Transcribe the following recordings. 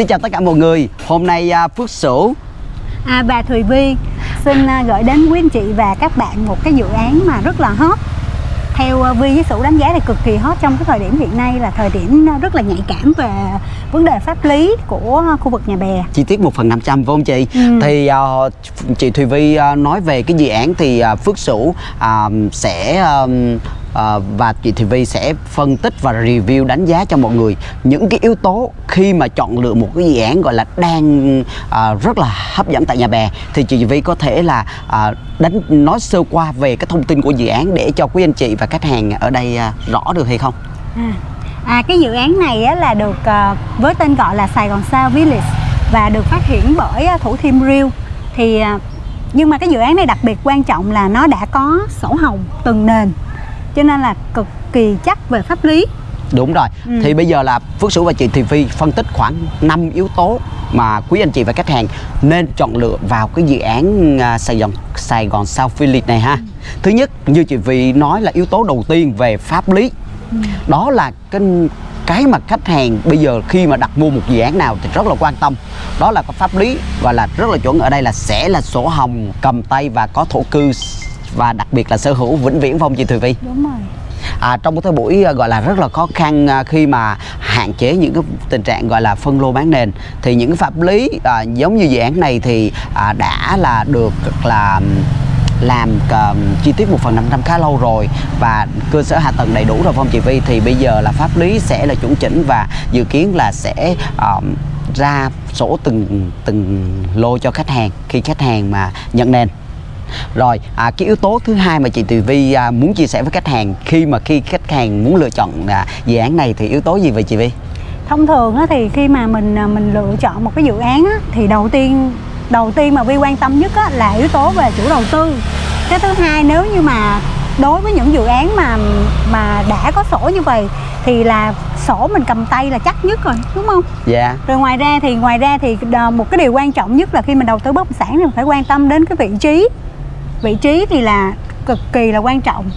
Xin chào tất cả mọi người Hôm nay à, Phước Sửu À, bà Thùy Vi xin à, gửi đến quý anh chị và các bạn một cái dự án mà rất là hot theo à, Vi với Sủ đánh giá là cực kỳ hot trong cái thời điểm hiện nay là thời điểm rất là nhạy cảm về vấn đề pháp lý của khu vực nhà bè Chi tiết 1 phần 500 phải không chị? Ừ. Thì à, chị Thùy Vi nói về cái dự án thì Phước Sửu à, sẽ à, à, và chị thị Vi sẽ phân tích và review đánh giá cho mọi người những cái yếu tố khi mà chọn lựa một cái dự án gọi là đang à, rất là hấp dẫn tại nhà bè. Thì chị thị Vi có thể là à, đánh nói sơ qua về cái thông tin của dự án để cho quý anh chị và khách hàng ở đây à, rõ được hay không? à, à, cái dự án này á, là được à, với tên gọi là Sài Gòn Sao Village và được phát triển bởi à, Thủ Thiêm Real. Thì à, nhưng mà cái dự án này đặc biệt quan trọng là nó đã có sổ hồng từng nền cho nên là cực kỳ chắc về pháp lý Đúng rồi. Ừ. Thì bây giờ là Phước Sửu và chị Thùy Phi phân tích khoảng 5 yếu tố mà quý anh chị và khách hàng nên chọn lựa vào cái dự án à, Sài Gòn Sài Gòn South Village này ha. Thứ nhất như chị Phi nói là yếu tố đầu tiên về pháp lý. Đó là cái cái mà khách hàng bây giờ khi mà đặt mua một dự án nào thì rất là quan tâm đó là có pháp lý và là rất là chuẩn ở đây là sẽ là sổ hồng cầm tay và có thổ cư và đặc biệt là sở hữu vĩnh viễn phong chị Thùy Phi đúng rồi. À, trong một thời buổi à, gọi là rất là khó khăn à, khi mà hạn chế những cái tình trạng gọi là phân lô bán nền thì những cái pháp lý à, giống như dự án này thì à, đã là được là làm à, chi tiết một phần 500 khá lâu rồi và cơ sở hạ tầng đầy đủ rồi phong chị Vi thì bây giờ là pháp lý sẽ là chuẩn chỉnh và dự kiến là sẽ à, ra sổ từng từng lô cho khách hàng khi khách hàng mà nhận nền rồi à, cái yếu tố thứ hai mà chị Tùy Vi à, muốn chia sẻ với khách hàng khi mà khi khách hàng muốn lựa chọn à, dự án này thì yếu tố gì vậy chị Vi? thông thường á, thì khi mà mình à, mình lựa chọn một cái dự án á, thì đầu tiên đầu tiên mà vi quan tâm nhất á, là yếu tố về chủ đầu tư cái thứ hai nếu như mà đối với những dự án mà mà đã có sổ như vậy thì là sổ mình cầm tay là chắc nhất rồi đúng không Dạ. rồi ngoài ra thì ngoài ra thì đờ- một cái điều quan trọng nhất là khi mình đầu tư bất động sản thì mình phải quan tâm đến cái vị trí vị trí thì là cực kỳ là quan trọng.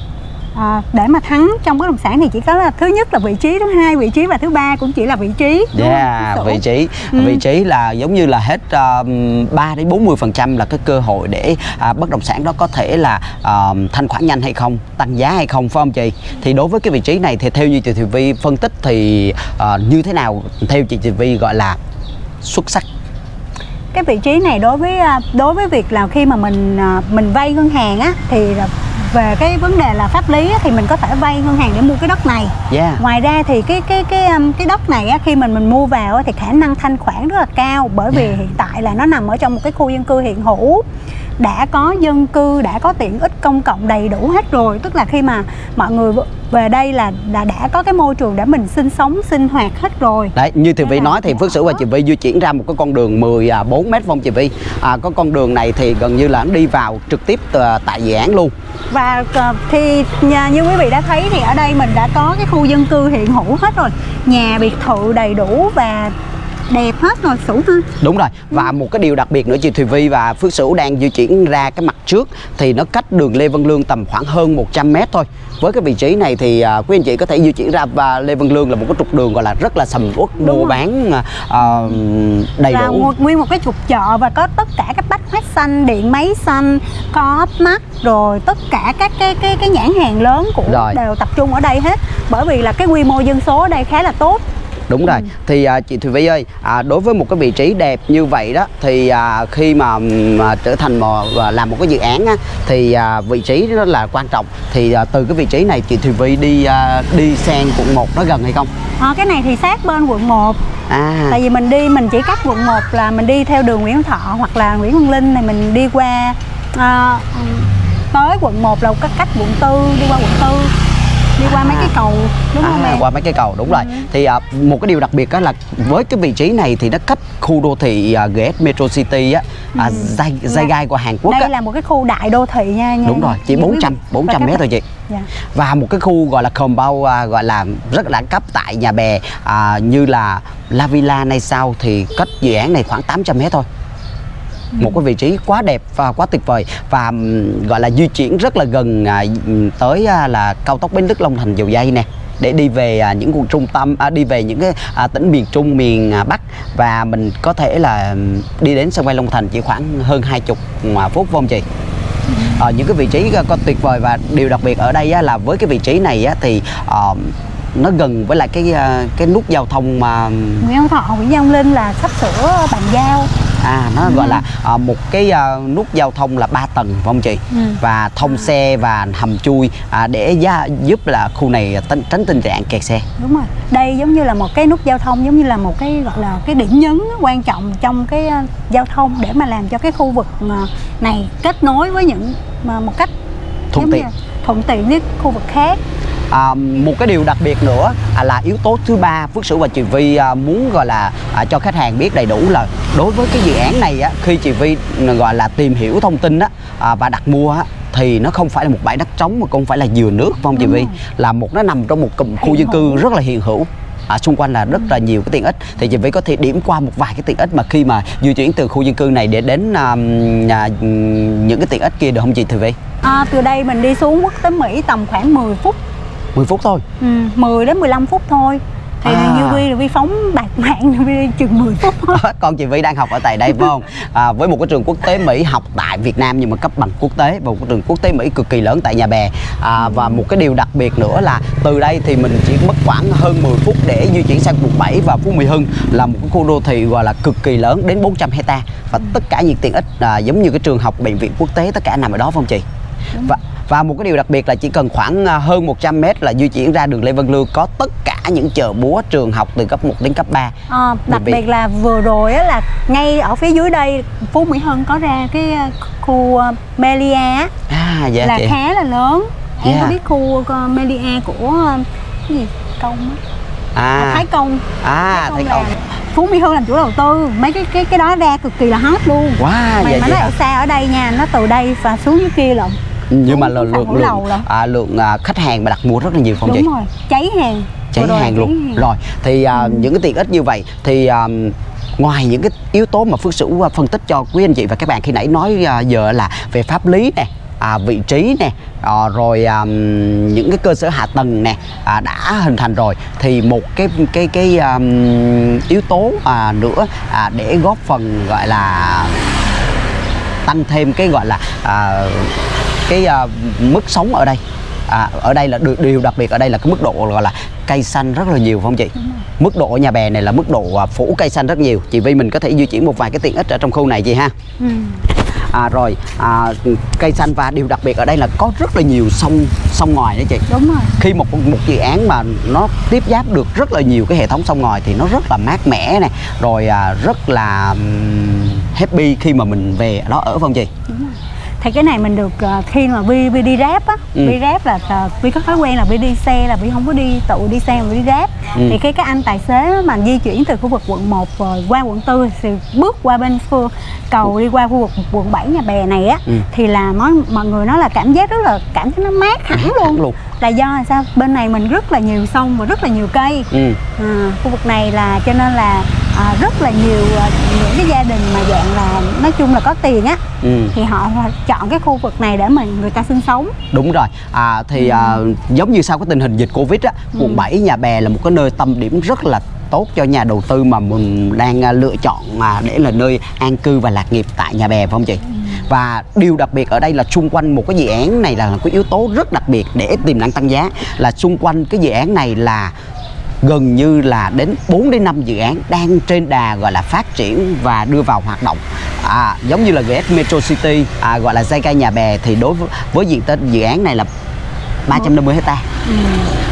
À, để mà thắng trong bất động sản thì chỉ có là thứ nhất là vị trí thứ hai vị trí và thứ ba cũng chỉ là vị trí đúng Yeah, không? vị trí. Ừ. vị trí là giống như là hết uh, 3 đến 40 phần trăm là cái cơ hội để à, bất động sản đó có thể là à, thanh khoản nhanh hay không tăng giá hay không phải không chị? Thì đối với cái vị trí này thì theo như chị Thùy Vi phân tích thì à, như thế nào? Theo chị Thùy Vi gọi là xuất sắc cái vị trí này đối với à, đối với việc là khi mà mình à, mình vay ngân hàng á thì về cái vấn đề là pháp lý á, thì mình có thể vay ngân hàng để mua cái đất này. Yeah. Ngoài ra thì cái cái cái um, cái đất này á, khi mình mình mua vào á, thì khả năng thanh khoản rất là cao bởi vì Yeah. hiện tại là nó nằm ở trong một cái khu dân cư hiện hữu đã có dân cư đã có tiện ích công cộng đầy đủ hết rồi. Tức là khi mà mọi người về đây là là đã có cái môi trường để mình sinh sống sinh hoạt hết rồi. Đấy, như Vi là nói thì. Phước Sửu và chị Vi di chuyển ra một cái con đường 14 mét phong chị Vi à, Có con đường này thì gần như là đi vào trực tiếp từ- tại dự án luôn. Và ờ, thì nhà- như quý vị đã thấy thì ở đây mình đã có cái khu dân cư hiện hữu hết rồi. Nhà biệt thự đầy đủ và đẹp hết rồi sủ ha Đúng rồi, và một cái điều đặc biệt nữa chị Thùy Vi và Phước Sửu đang di chuyển ra cái mặt trước Thì nó cách đường Lê Văn Lương tầm khoảng hơn 100 mét thôi. Với cái vị trí này thì à, quý anh chị có thể di chuyển ra và Lê Văn Lương là một cái trục đường gọi là rất là sầm uất mua bán à, đầy là đủ. một, nguyên một cái trục chợ và có tất cả các bách hóa xanh điện máy xanh co mắt rồi tất cả các cái cái cái nhãn hàng lớn của Rồi. đều tập trung ở đây hết. Bởi vì là cái quy mô dân số ở đây khá là tốt Đúng rồi. Ừ. Thì à, chị Thùy Vi ơi, à, đối với một cái vị trí đẹp như vậy đó thì à, khi mà, ừm, à, trở thành một à, làm một cái dự án á, thì à, vị trí rất là quan trọng. Thì à, từ cái vị trí này chị Thùy Vi đi à, đi sang quận 1 nó gần hay không? Ờ, cái này thì sát bên quận 1 À. tại vì mình đi mình chỉ cách quận 1 là mình đi theo đường Nguyễn Thọ hoặc là Nguyễn Văn Linh này mình đi qua ờ, tới quận 1 là cách quận 4 đi qua quận 4 đi qua mấy cái cầu đúng không à, em? qua mấy cái cầu đúng rồi. Thì à, một cái điều đặc biệt đó là với cái vị trí này thì nó cách khu đô thị à, GS Metro City á à, dây dây gai của Hàn Quốc đây á. là một cái khu đại đô thị nha, nha đúng rồi chỉ nha quý 400 vị. 400 Và mét thôi chị. Dạ. và một cái khu gọi là compound à, gọi là rất là đẳng cấp tại nhà bè à, như là La Villa này sau thì cách dự án này khoảng 800 mét thôi một cái vị trí quá đẹp và quá tuyệt vời và gọi là di chuyển rất là gần à, tới à, là cao tốc Bến Lức Long Thành Dầu Dây nè để đi về à, những vùng trung tâm à, đi về những cái à, tỉnh miền Trung miền à, Bắc và mình có thể là đi đến sân bay Long Thành chỉ khoảng hơn 20 à, phút không chị? Ờ, những cái vị trí à, có tuyệt vời và điều đặc biệt ở đây á, là với cái vị trí này á, thì ờ, nó gần với lại cái cái nút giao thông mà Nguyễn Văn Thọ, Nguyễn Văn Linh là sắp sửa bàn giao à nó gọi là à, một cái à, nút giao thông là 3 tầng phải không chị Ừ. và thông xe và hầm chui à, để gia, giúp là khu này tránh, tránh tình trạng kẹt xe Đúng rồi. Đây giống như là một cái nút giao thông giống như là một cái gọi là cái điểm nhấn quan trọng trong cái ờ, giao thông để mà làm cho cái khu vực này kết nối với những một cách Thuận tiện. thuận tiện với khu vực khác. À, một cái điều đặc biệt nữa à, là yếu tố thứ ba Phước Sửu và chị Vi à, muốn gọi là à, cho khách hàng biết đầy đủ là đối với cái dự án này á, khi chị Vi gọi là tìm hiểu thông tin á, à, và đặt mua á, thì nó không phải là một bãi đất trống mà cũng phải là dừa nước phải không chị Vi? là một nó nằm trong một cụm khu dân cư rất là hiện hữu À, xung quanh là rất là nhiều cái tiện ích. Thì chị Vi có thể điểm qua một vài cái tiện ích mà khi mà di chuyển từ khu dân cư này để đến à, à, những cái tiện ích kia được không chị Thị Vi? À, từ đây mình đi xuống quốc tế Mỹ tầm khoảng 10 phút, 10 phút thôi ừ, 10 đến 15 phút thôi. Thì À. như Vi là Vi phóng bạc mạng Vi chừng 10 phút thôi. con chị Vi đang học ở tại đây phải không? À, với một cái trường quốc tế Mỹ học tại Việt Nam nhưng mà cấp bằng quốc tế và một cái trường quốc tế Mỹ cực kỳ lớn tại Nhà Bè à, và một cái điều đặc biệt nữa là từ đây thì mình chỉ mất khoảng hơn 10 phút để di chuyển sang quận 7 và Phú Mỹ Hưng là một cái khu đô thị gọi là cực kỳ lớn đến 400 hecta và tất cả những tiện ích à, giống như cái trường học bệnh viện quốc tế tất cả nằm ở đó phải không chị? Và và một cái điều đặc biệt là chỉ cần khoảng à, hơn 100 mét là di chuyển ra đường Lê Văn Lương có tất cả những chợ búa trường học từ cấp 1 đến cấp 3 À, đặc Vì- biệt là vừa rồi á, là ngay ở phía dưới đây Phú Mỹ Hưng có ra cái ờ, khu ờ, Melia À dạ là chị. khá là lớn em Yeah. có biết khu ờ, Melia của ờ, cái gì công á À. Thái Công À, thấy không? là Phú Mỹ Hưng làm chủ đầu tư mấy cái cái cái đó ra cực kỳ là hot luôn Wow, mà dạ nó hả? ở xa ở đây nha nó từ đây và xuống dưới kia lận Nhưng mà lượng lượng lượng, à, lượng à, khách hàng mà đặt mua rất là nhiều không chị? đúng rồi cháy hàng Cháy rồi hàng luôn. hàng. Rồi thì à, những cái tiện ích như vậy thì à, ngoài những cái yếu tố mà Phước Sửu à, phân tích cho quý anh chị và các bạn khi nãy nói à, giờ là về pháp lý nè à, vị trí nè à, rồi à, những cái cơ sở hạ tầng nè à, đã hình thành rồi thì một cái cái cái à, yếu tố à, nữa à, để góp phần gọi là tăng thêm cái gọi là à, cái à, mức sống ở đây. À, ở đây là điều, đặc biệt ở đây là cái mức độ gọi là cây xanh rất là nhiều phải không chị? Mức độ nhà bè này là mức độ à, phủ cây xanh rất nhiều. Chị Vi mình có thể di chuyển một vài cái tiện ích ở trong khu này chị ha. Ừ. à, rồi à, cây xanh và điều đặc biệt ở đây là có rất là nhiều sông sông ngòi đấy chị. Đúng rồi. Khi một một dự án mà nó tiếp giáp được rất là nhiều cái hệ thống sông ngòi thì nó rất là mát mẻ này rồi à, rất là happy khi mà mình về đó ở phải không chị thì cái này mình được ờ, khi mà vi vi đi ráp á Ừ. vi ráp là ờ, vi có thói quen là vi đi xe là vi không có đi tự đi xe mà đi ráp Ừ. thì khi các anh tài xế mà di chuyển từ khu vực quận 1 rồi qua quận 4 thì bước qua bên phương cầu đi qua khu vực quận 7 nhà bè này á Ừ. thì là mọi, mọi người nói là cảm giác rất là cảm thấy nó mát hẳn luôn. luôn. là do là sao bên này mình rất là nhiều sông và rất là nhiều cây ừ. à, khu vực này là cho nên là à, rất là nhiều à, những cái gia đình mà dạng là nói chung là có tiền á Ừ. thì họ chọn cái khu vực này để mà người ta sinh sống. Đúng rồi, à, thì à, giống như sau cái tình hình dịch Covid á, quận 7 Nhà Bè là một cái nơi tâm điểm rất là tốt cho nhà đầu tư mà mình đang à, lựa chọn mà để là nơi an cư và lạc nghiệp tại Nhà Bè phải không chị? Và điều đặc biệt ở đây là xung quanh một cái dự án này là cái yếu tố rất đặc biệt để tiềm năng tăng giá là xung quanh cái dự án này là gần như là đến 4 đến 5 dự án đang trên đà gọi là phát triển và đưa vào hoạt động. À, giống như là GS Metro City à, gọi là Zyka Nhà Bè thì đối với, với diện tích dự án này là 350 hecta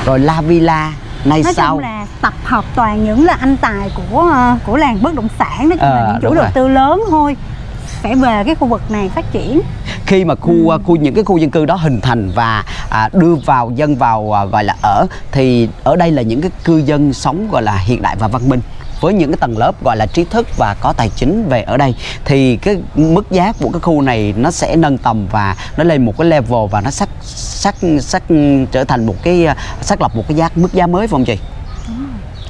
rồi La Villa nay nói sau chung là tập hợp toàn những là anh tài của ờ, của làng bất động sản nói chung Ờ, là những chủ đầu tư lớn thôi sẽ về cái khu vực này phát triển khi mà khu à, khu những cái khu dân cư đó hình thành và à, đưa vào dân vào à, gọi là ở thì ở đây là những cái cư dân sống gọi là hiện đại và văn minh với những cái tầng lớp gọi là trí thức và có tài chính về ở đây thì cái mức giá của cái khu này nó sẽ nâng tầm và nó lên một cái level và nó sắc sắc sắc trở thành một cái à, xác lập một cái giá mức giá mới phải không chị?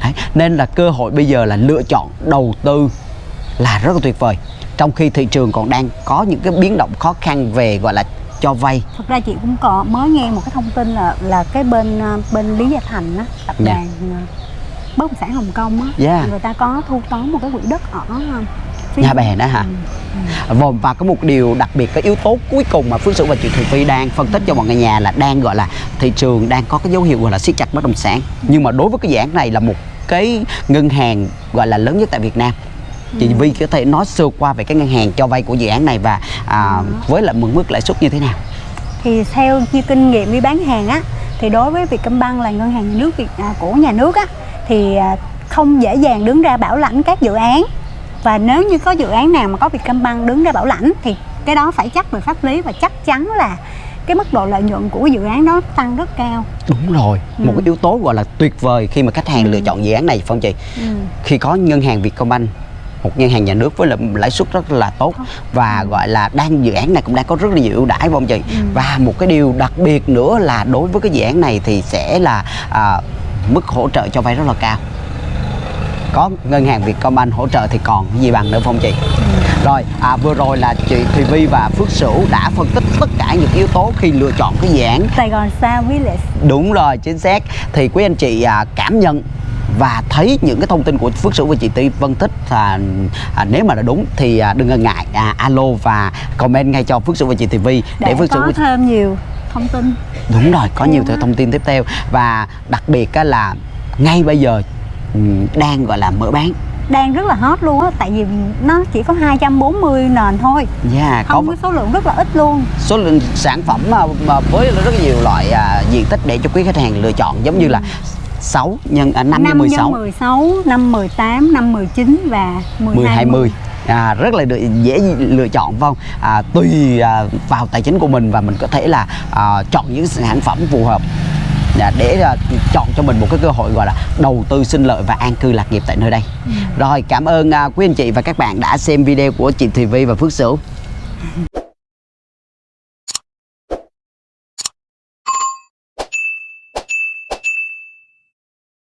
Đấy. Nên là cơ hội bây giờ là lựa chọn đầu tư là rất là tuyệt vời trong khi thị trường còn đang có những cái biến động khó khăn về gọi là cho vay thực ra chị cũng có mới nghe một cái thông tin là là cái bên ờ, bên Lý Gia Thành á tập Dạ. đoàn ờ, bất động sản Hồng Kông á Dạ. người ta có thu tóm một cái quỹ đất ở ờ, phía- Nhà Bè đó hả? Vâng, và có một điều đặc biệt cái yếu tố cuối cùng mà Phước Sửu và chị Thùy Phi đang phân tích cho mọi người nhà là đang gọi là thị trường đang có cái dấu hiệu gọi là siết chặt bất động sản nhưng mà đối với cái dự án này là một cái ngân hàng gọi là lớn nhất tại Việt Nam chị Vi có thể nói sơ qua về cái ngân hàng cho vay của dự án này và à, với lại mức mức lãi suất như thế nào? Thì theo như kinh nghiệm đi bán hàng á thì đối với Vietcombank là ngân hàng nhà nước Việt à, của nhà nước á thì à, không dễ dàng đứng ra bảo lãnh các dự án. Và nếu như có dự án nào mà có Vietcombank đứng ra bảo lãnh thì cái đó phải chắc về pháp lý và chắc chắn là cái mức độ lợi nhuận của dự án đó tăng rất cao. Đúng rồi. Một cái yếu tố gọi là tuyệt vời khi mà khách hàng lựa chọn dự án này phải không chị? Ừ. khi có ngân hàng Vietcombank một ngân hàng nhà nước với lãi suất rất là tốt. Và gọi là đang dự án này cũng đang có rất là nhiều ưu đãi phải không chị? Và một cái điều đặc biệt nữa là đối với cái dự án này thì sẽ là à, mức hỗ trợ cho vay rất là cao. Có ngân hàng Vietcombank hỗ trợ thì còn gì bằng nữa không chị? Rồi à, vừa rồi là chị Thùy Vi và Phước Sửu đã phân tích tất cả những yếu tố khi lựa chọn cái dự án. Sài Gòn Sao Village Đúng rồi, chính xác. Thì quý anh chị à, cảm nhận và thấy những cái thông tin của Phước Sửu và chị Ti phân tích à, à, nếu mà là đúng thì à, đừng ngần ngại à, alo và comment ngay cho Phước Sửu và chị Ti Vi để Phước Sửu có thêm nhiều thông tin. Đúng rồi có nhiều á. thông tin tiếp theo. Và đặc biệt là ngay bây giờ ừm, đang gọi là mở bán. Đang rất là hot luôn á tại vì nó chỉ có 240 nền thôi. Yeah, có không có số lượng rất là ít luôn. Số lượng sản phẩm mà, mà với rất nhiều loại à, diện tích để cho quý khách hàng lựa chọn giống như là 6 nhân à, 5 nhân 16 nhân 16, năm 18, năm 19 và 10, 10 20 à, rất là dễ lựa chọn vâng à, tùy à, vào tài chính của mình và mình có thể là à, chọn những sản phẩm phù hợp. À, để à, chọn cho mình một cái cơ hội gọi là đầu tư sinh lợi và an cư lạc nghiệp tại nơi đây. Rồi cảm ơn à, quý anh chị và các bạn đã xem video của chị Thùy Vi và Phước Sửu